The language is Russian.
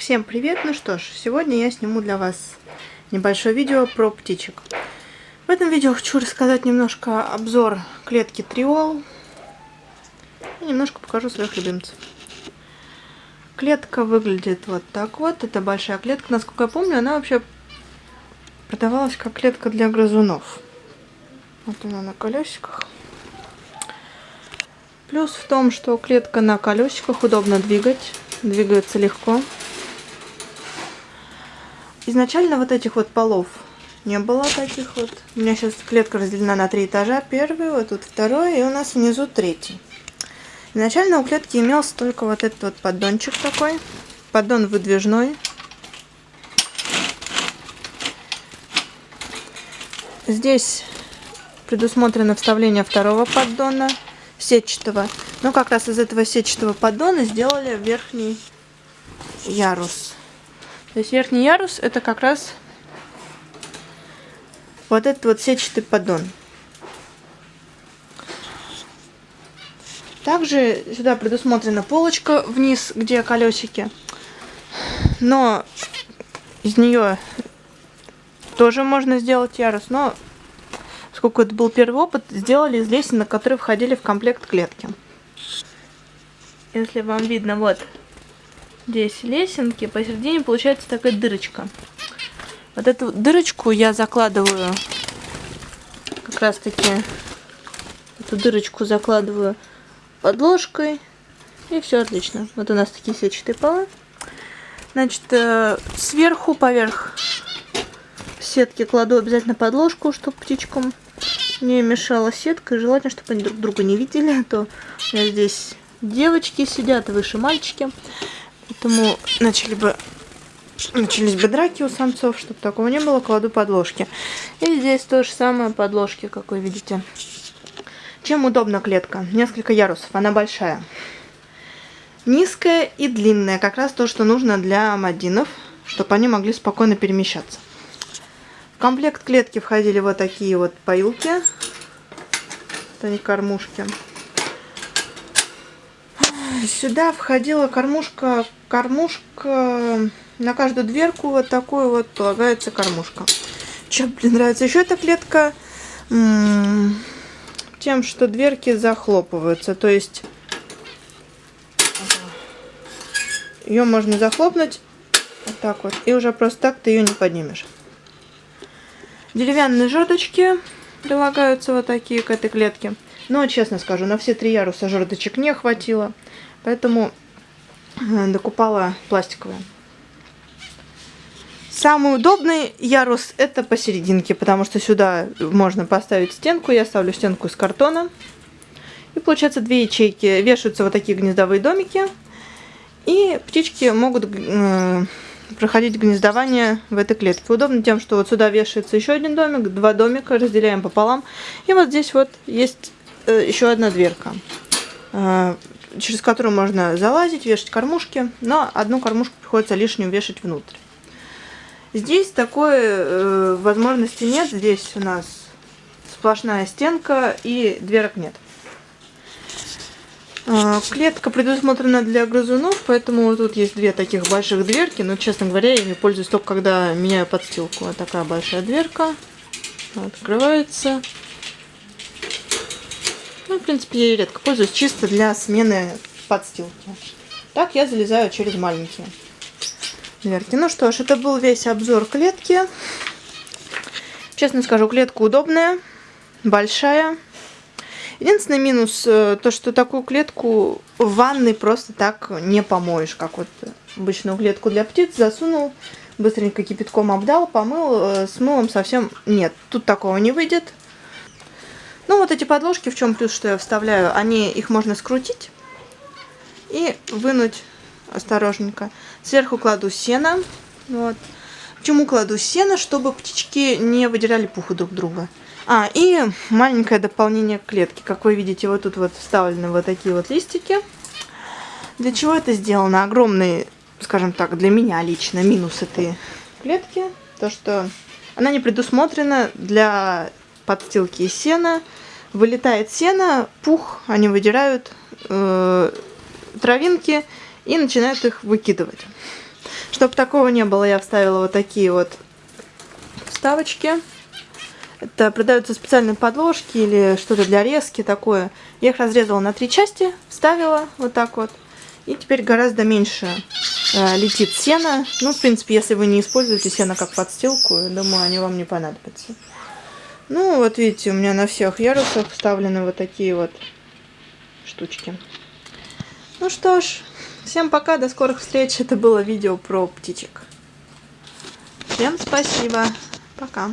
всем привет! Ну что ж, сегодня я сниму для вас небольшое видео про птичек. В этом видео хочу рассказать немножко обзор клетки Триол и немножко покажу своих любимцев. Клетка выглядит вот так вот. Это большая клетка. Насколько я помню, она вообще продавалась как клетка для грызунов. Вот она на колесиках. Плюс в том, что клетка на колесиках удобно двигать. Двигается легко. Изначально вот этих вот полов не было таких вот. У меня сейчас клетка разделена на три этажа. Первый, вот тут второй, и у нас внизу третий. Изначально у клетки имелся только вот этот вот поддончик такой. Поддон выдвижной. Здесь предусмотрено вставление второго поддона сетчатого. Но как раз из этого сетчатого поддона сделали верхний ярус. То есть верхний ярус это как раз вот этот вот сетчатый поддон. Также сюда предусмотрена полочка вниз, где колесики. Но из нее тоже можно сделать ярус. Но, сколько это был первый опыт, сделали из лесенок, которые входили в комплект клетки. Если вам видно, вот здесь лесенки, посередине получается такая дырочка. Вот эту дырочку я закладываю, как раз таки, эту дырочку закладываю подложкой, и все отлично. Вот у нас такие сетчатые полы. Значит, э, сверху, поверх сетки кладу обязательно подложку, чтобы птичкам не мешала сетка. И желательно, чтобы они друг друга не видели, а то у меня здесь девочки сидят, выше мальчики. Поэтому начали бы, начались бы драки у самцов, чтобы такого не было, кладу подложки. И здесь то же самое подложки, как вы видите. Чем удобна клетка? Несколько ярусов, она большая. Низкая и длинная, как раз то, что нужно для мадинов, чтобы они могли спокойно перемещаться. В комплект клетки входили вот такие вот поилки. Это не кормушки. Сюда входила кормушка, кормушка на каждую дверку вот такой вот полагается кормушка. Чем мне нравится еще эта клетка? Тем, что дверки захлопываются. То есть ее можно захлопнуть вот так вот. И уже просто так ты ее не поднимешь. Деревянные жердочки прилагаются вот такие к этой клетке. Но, честно скажу, на все три яруса жердочек не хватило. Поэтому э, докупала пластиковые. Самый удобный ярус это посерединке, потому что сюда можно поставить стенку. Я ставлю стенку из картона. И получается две ячейки. Вешаются вот такие гнездовые домики. И птички могут э, проходить гнездование в этой клетке. Удобно тем, что вот сюда вешается еще один домик, два домика, разделяем пополам. И вот здесь вот есть э, еще одна дверка. Э, через которую можно залазить, вешать кормушки, но одну кормушку приходится лишнюю вешать внутрь. Здесь такой э, возможности нет, здесь у нас сплошная стенка и дверок нет. Э, клетка предусмотрена для грызунов, поэтому тут есть две таких больших дверки, но, честно говоря, я ими пользуюсь только когда меняю подстилку. Вот такая большая дверка, открывается. Ну, в принципе, я ей редко пользуюсь, чисто для смены подстилки. Так я залезаю через маленькие дверки. Ну что ж, это был весь обзор клетки. Честно скажу, клетка удобная, большая. Единственный минус, э, то что такую клетку в ванной просто так не помоешь, как вот обычную клетку для птиц засунул, быстренько кипятком обдал, помыл, э, с мылом совсем нет. Тут такого не выйдет. Ну, вот эти подложки, в чем плюс, что я вставляю, они, их можно скрутить и вынуть осторожненько. Сверху кладу сено. Вот. Почему кладу сено? Чтобы птички не выделяли пуху друг друга. А, и маленькое дополнение к клетке. Как вы видите, вот тут вот вставлены вот такие вот листики. Для чего это сделано? Огромный, скажем так, для меня лично минус этой клетки. То, что она не предусмотрена для подстилки из сена вылетает сено, пух, они выдирают э, травинки и начинают их выкидывать. Чтобы такого не было, я вставила вот такие вот вставочки. Это продаются специальные подложки или что-то для резки такое. Я их разрезала на три части, вставила вот так вот. И теперь гораздо меньше э, летит сено. Ну, в принципе, если вы не используете сено как подстилку, думаю, они вам не понадобятся. Ну, вот видите, у меня на всех ярусах вставлены вот такие вот штучки. Ну что ж, всем пока, до скорых встреч. Это было видео про птичек. Всем спасибо. Пока.